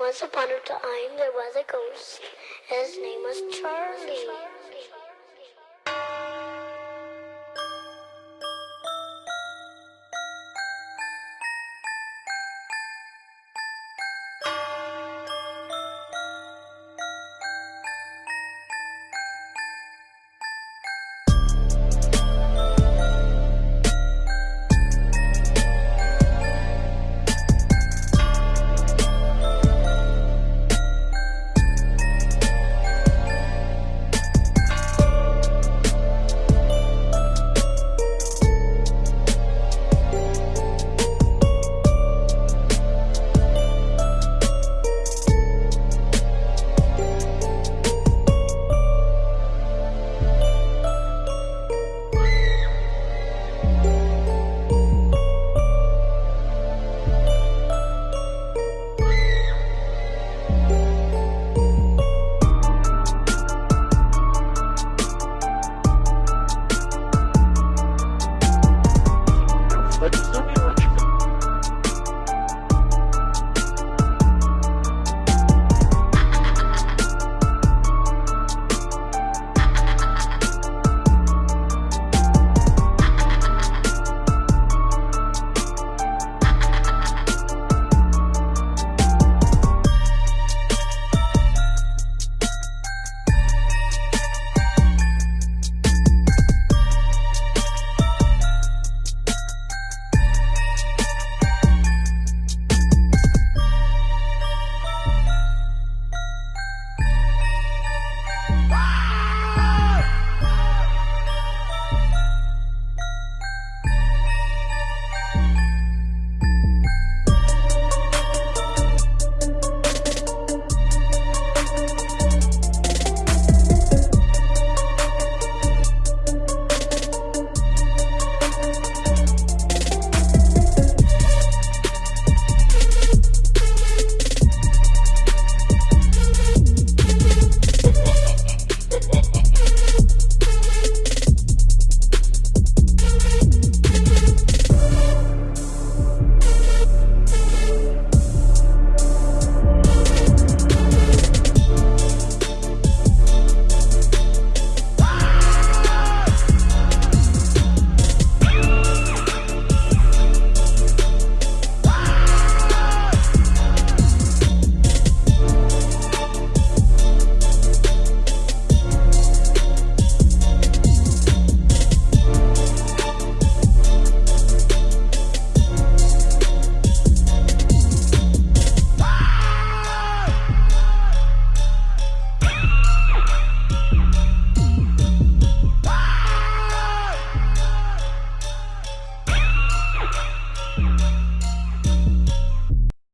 Once upon a time, there was a ghost. His name was Charlie.